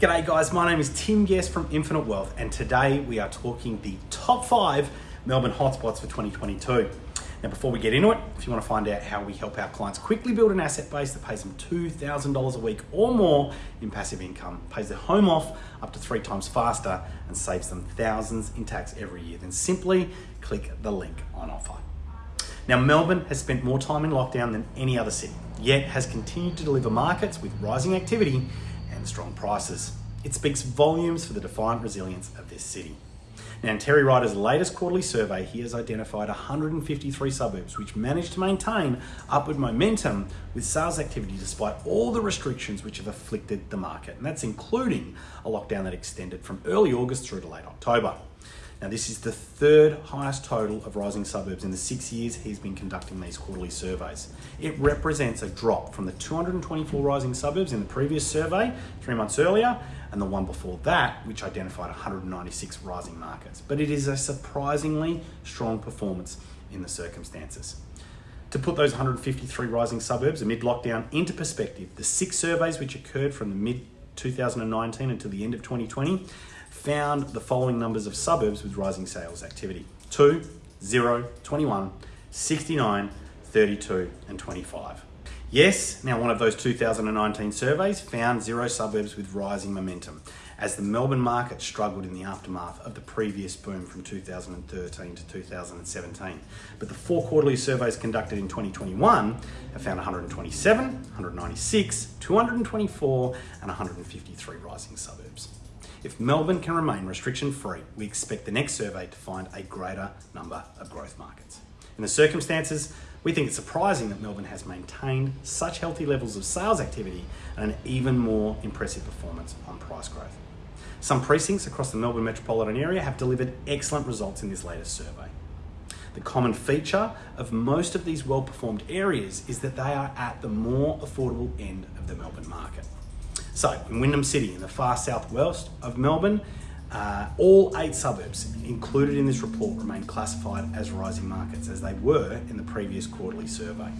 G'day guys, my name is Tim Guest from Infinite Wealth and today we are talking the top five Melbourne hotspots for 2022. Now before we get into it, if you want to find out how we help our clients quickly build an asset base that pays them $2,000 a week or more in passive income, pays their home off up to three times faster and saves them thousands in tax every year, then simply click the link on offer. Now, Melbourne has spent more time in lockdown than any other city, yet has continued to deliver markets with rising activity strong prices. It speaks volumes for the defiant resilience of this city. Now, in Terry Ryder's latest quarterly survey, he has identified 153 suburbs which managed to maintain upward momentum with sales activity despite all the restrictions which have afflicted the market. And that's including a lockdown that extended from early August through to late October. Now, this is the third highest total of rising suburbs in the six years he's been conducting these quarterly surveys. It represents a drop from the 224 rising suburbs in the previous survey three months earlier and the one before that, which identified 196 rising markets. But it is a surprisingly strong performance in the circumstances. To put those 153 rising suburbs amid lockdown into perspective, the six surveys which occurred from the mid 2019 until the end of 2020 found the following numbers of suburbs with rising sales activity 2, 0, 21, 69, 32, and 25. Yes, now one of those 2019 surveys found zero suburbs with rising momentum as the Melbourne market struggled in the aftermath of the previous boom from 2013 to 2017. But the four quarterly surveys conducted in 2021 have found 127, 196, 224, and 153 rising suburbs. If Melbourne can remain restriction free, we expect the next survey to find a greater number of growth markets. In the circumstances, we think it's surprising that Melbourne has maintained such healthy levels of sales activity and an even more impressive performance on price growth. Some precincts across the Melbourne metropolitan area have delivered excellent results in this latest survey. The common feature of most of these well performed areas is that they are at the more affordable end of the Melbourne market. So, in Wyndham City, in the far southwest of Melbourne, uh, all eight suburbs included in this report remain classified as rising markets as they were in the previous quarterly survey.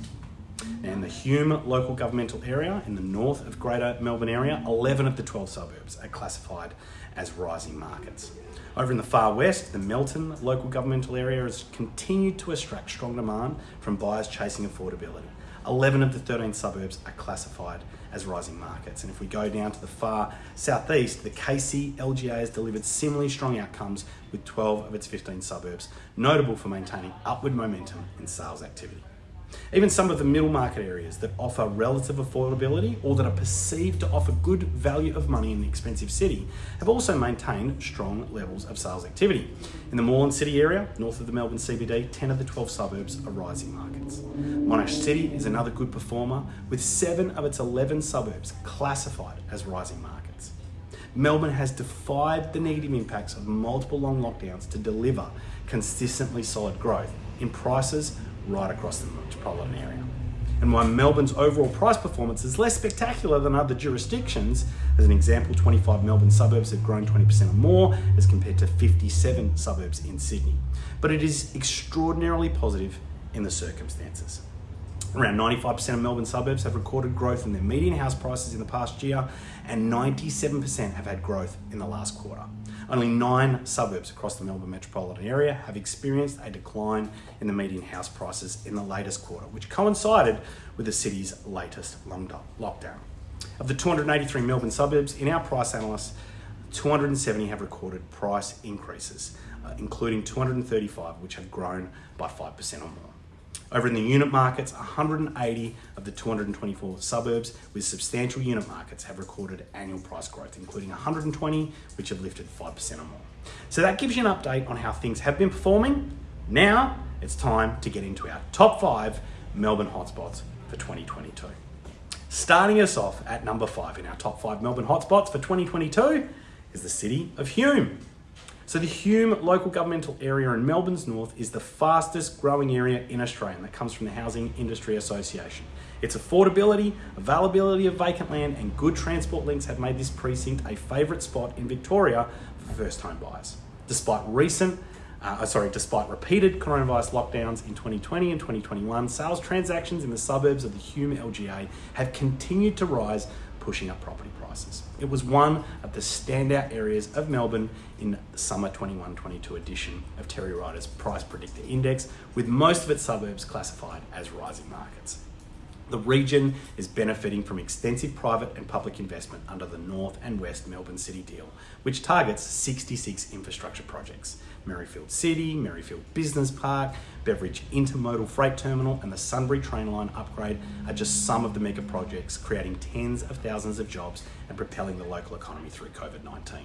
And the Hume local governmental area in the north of Greater Melbourne area, 11 of the 12 suburbs are classified as rising markets. Over in the far west, the Melton local governmental area has continued to attract strong demand from buyers chasing affordability. 11 of the 13 suburbs are classified as rising markets. And if we go down to the far southeast, the Casey LGA has delivered similarly strong outcomes with 12 of its 15 suburbs, notable for maintaining upward momentum in sales activity. Even some of the middle market areas that offer relative affordability or that are perceived to offer good value of money in the expensive city have also maintained strong levels of sales activity. In the Moreland City area, north of the Melbourne CBD, 10 of the 12 suburbs are rising markets. Monash City is another good performer with 7 of its 11 suburbs classified as rising markets. Melbourne has defied the negative impacts of multiple long lockdowns to deliver consistently solid growth in prices right across the metropolitan area. And while Melbourne's overall price performance is less spectacular than other jurisdictions, as an example, 25 Melbourne suburbs have grown 20% or more as compared to 57 suburbs in Sydney. But it is extraordinarily positive in the circumstances. Around 95% of Melbourne suburbs have recorded growth in their median house prices in the past year, and 97% have had growth in the last quarter. Only nine suburbs across the Melbourne metropolitan area have experienced a decline in the median house prices in the latest quarter, which coincided with the city's latest lockdown. Of the 283 Melbourne suburbs, in our price analysis, 270 have recorded price increases, uh, including 235 which have grown by 5% or more. Over in the unit markets, 180 of the 224 suburbs with substantial unit markets have recorded annual price growth, including 120 which have lifted 5% or more. So that gives you an update on how things have been performing. Now it's time to get into our top five Melbourne hotspots for 2022. Starting us off at number five in our top five Melbourne hotspots for 2022 is the city of Hume. So the Hume local governmental area in Melbourne's north is the fastest growing area in Australia and that comes from the Housing Industry Association. Its affordability, availability of vacant land and good transport links have made this precinct a favourite spot in Victoria for first home buyers. Despite recent uh, sorry, despite repeated coronavirus lockdowns in 2020 and 2021, sales transactions in the suburbs of the Hume LGA have continued to rise, pushing up property prices. It was one of the standout areas of Melbourne in the summer 21 22 edition of Terry Ryder's Price Predictor Index, with most of its suburbs classified as rising markets. The region is benefiting from extensive private and public investment under the North and West Melbourne City Deal, which targets 66 infrastructure projects. Merrifield City, Merrifield Business Park, Beveridge Intermodal Freight Terminal, and the Sunbury Train Line upgrade are just some of the mega projects creating tens of thousands of jobs and propelling the local economy through COVID 19.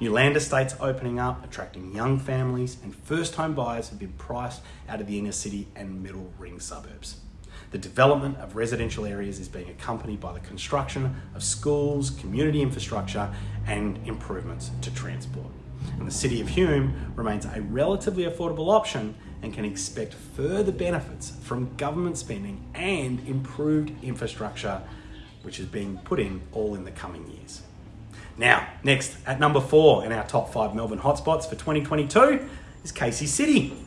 New land estates opening up, attracting young families, and first home buyers have been priced out of the inner city and middle ring suburbs. The development of residential areas is being accompanied by the construction of schools, community infrastructure, and improvements to transport. And the City of Hume remains a relatively affordable option and can expect further benefits from government spending and improved infrastructure, which is being put in all in the coming years. Now, next at number four in our top five Melbourne hotspots for 2022 is Casey City.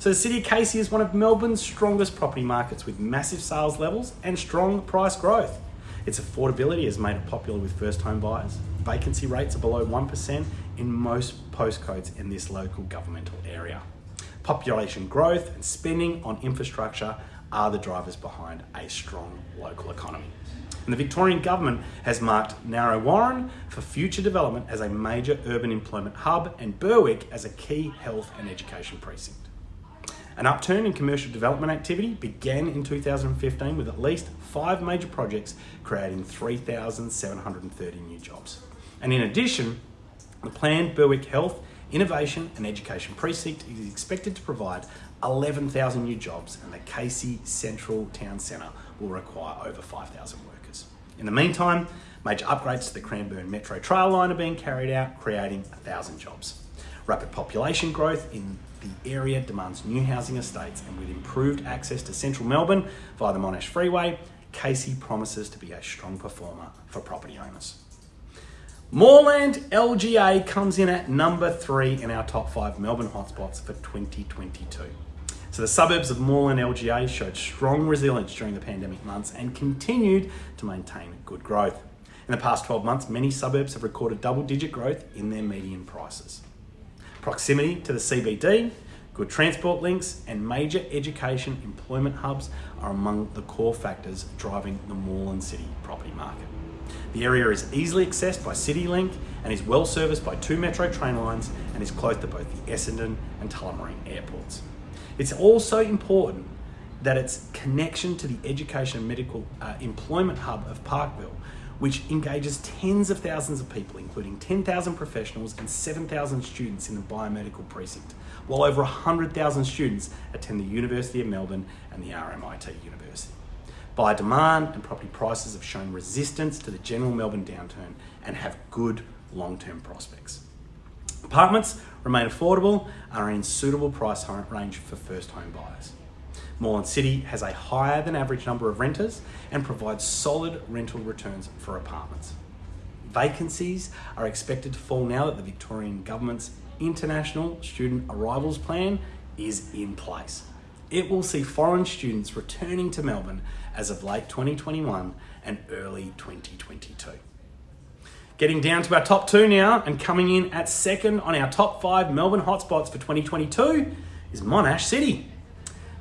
So the City of Casey is one of Melbourne's strongest property markets with massive sales levels and strong price growth. Its affordability has made it popular with first home buyers. Vacancy rates are below 1% in most postcodes in this local governmental area. Population growth and spending on infrastructure are the drivers behind a strong local economy. And the Victorian Government has marked Narre Warren for future development as a major urban employment hub and Berwick as a key health and education precinct. An upturn in commercial development activity began in 2015 with at least five major projects creating 3,730 new jobs. And in addition, the planned Berwick Health, Innovation and Education Precinct is expected to provide 11,000 new jobs and the Casey Central Town Centre will require over 5,000 workers. In the meantime, major upgrades to the Cranbourne Metro Trail line are being carried out, creating 1,000 jobs. Rapid population growth in the area demands new housing estates, and with improved access to central Melbourne via the Monash Freeway, Casey promises to be a strong performer for property owners. Moreland LGA comes in at number three in our top five Melbourne hotspots for 2022. So the suburbs of Moreland LGA showed strong resilience during the pandemic months and continued to maintain good growth. In the past 12 months, many suburbs have recorded double digit growth in their median prices. Proximity to the CBD, good transport links, and major education employment hubs are among the core factors driving the Moreland City property market. The area is easily accessed by CityLink and is well serviced by two metro train lines and is close to both the Essendon and Tullamarine airports. It's also important that its connection to the education and medical uh, employment hub of Parkville which engages tens of thousands of people, including 10,000 professionals and 7,000 students in the biomedical precinct, while over 100,000 students attend the University of Melbourne and the RMIT University. Buyer demand and property prices have shown resistance to the general Melbourne downturn and have good long-term prospects. Apartments remain affordable and are in suitable price range for first home buyers. Moreland City has a higher than average number of renters and provides solid rental returns for apartments. Vacancies are expected to fall now that the Victorian Government's International Student Arrivals Plan is in place. It will see foreign students returning to Melbourne as of late 2021 and early 2022. Getting down to our top two now and coming in at second on our top five Melbourne hotspots for 2022 is Monash City.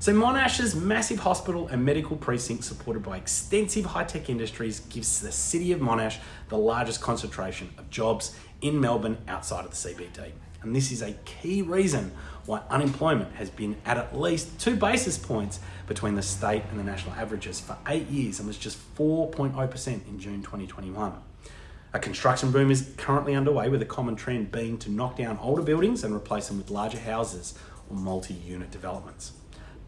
So Monash's massive hospital and medical precinct supported by extensive high-tech industries gives the city of Monash the largest concentration of jobs in Melbourne outside of the CBD. And this is a key reason why unemployment has been at at least two basis points between the state and the national averages for eight years and was just 4.0% in June 2021. A construction boom is currently underway with a common trend being to knock down older buildings and replace them with larger houses or multi-unit developments.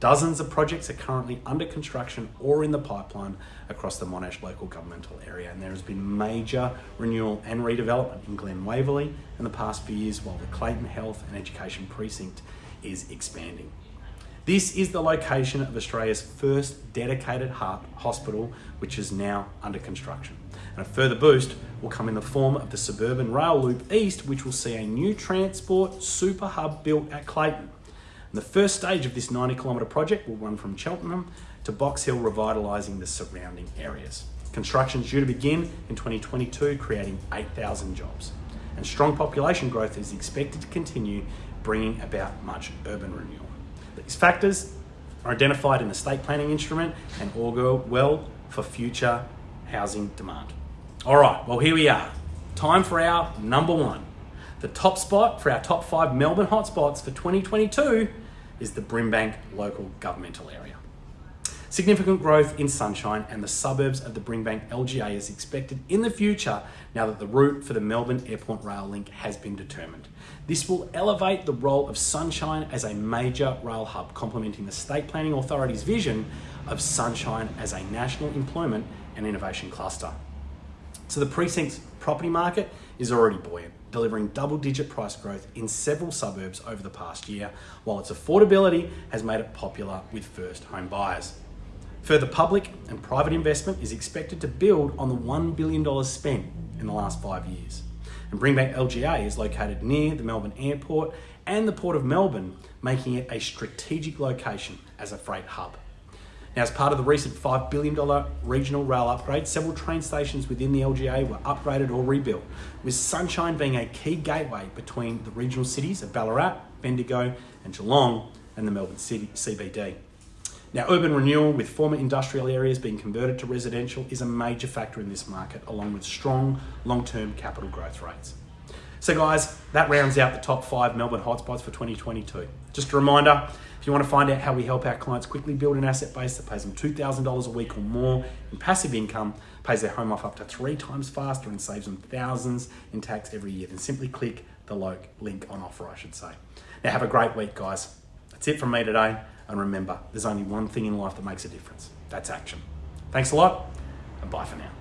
Dozens of projects are currently under construction or in the pipeline across the Monash local governmental area, and there has been major renewal and redevelopment in Glen Waverley in the past few years, while the Clayton Health and Education Precinct is expanding. This is the location of Australia's first dedicated heart hospital, which is now under construction. And a further boost will come in the form of the suburban rail loop east, which will see a new transport super hub built at Clayton. And the first stage of this 90 kilometre project will run from Cheltenham to Box Hill, revitalising the surrounding areas. Construction is due to begin in 2022, creating 8,000 jobs. And strong population growth is expected to continue, bringing about much urban renewal. These factors are identified in the state planning instrument and augur well for future housing demand. All right, well, here we are. Time for our number one. The top spot for our top five Melbourne hotspots for 2022 is the Brimbank local governmental area. Significant growth in Sunshine and the suburbs of the Brimbank LGA is expected in the future now that the route for the Melbourne Airport Rail Link has been determined. This will elevate the role of Sunshine as a major rail hub, complementing the State Planning Authority's vision of Sunshine as a national employment and innovation cluster. So the precinct's property market is already buoyant, delivering double digit price growth in several suburbs over the past year, while its affordability has made it popular with first home buyers. Further public and private investment is expected to build on the $1 billion spent in the last five years. And Brimbank LGA is located near the Melbourne Airport and the Port of Melbourne, making it a strategic location as a freight hub. Now, as part of the recent $5 billion regional rail upgrade, several train stations within the LGA were upgraded or rebuilt, with Sunshine being a key gateway between the regional cities of Ballarat, Bendigo, and Geelong, and the Melbourne City CBD. Now, urban renewal with former industrial areas being converted to residential is a major factor in this market, along with strong long term capital growth rates. So, guys, that rounds out the top five Melbourne hotspots for 2022. Just a reminder if you want to find out how we help our clients quickly build an asset base that pays them $2,000 a week or more in passive income, pays their home off up to three times faster, and saves them thousands in tax every year, then simply click the link on offer, I should say. Now, have a great week, guys. That's it from me today. And remember, there's only one thing in life that makes a difference that's action. Thanks a lot, and bye for now.